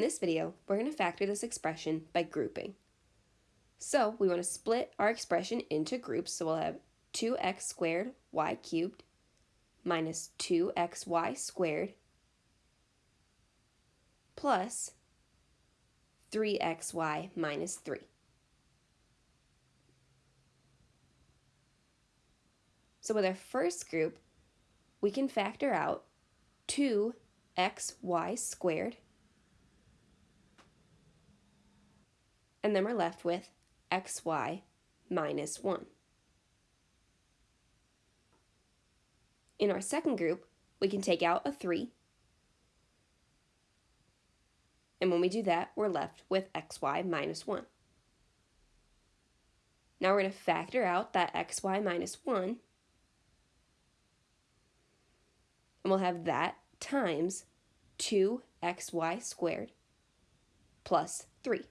In this video, we're going to factor this expression by grouping. So we want to split our expression into groups, so we'll have 2x squared y cubed minus 2xy squared plus 3xy minus 3. So with our first group, we can factor out 2xy squared, and then we're left with xy minus 1. In our second group, we can take out a 3, and when we do that, we're left with xy minus 1. Now we're going to factor out that xy minus 1, and we'll have that times 2xy squared plus 3.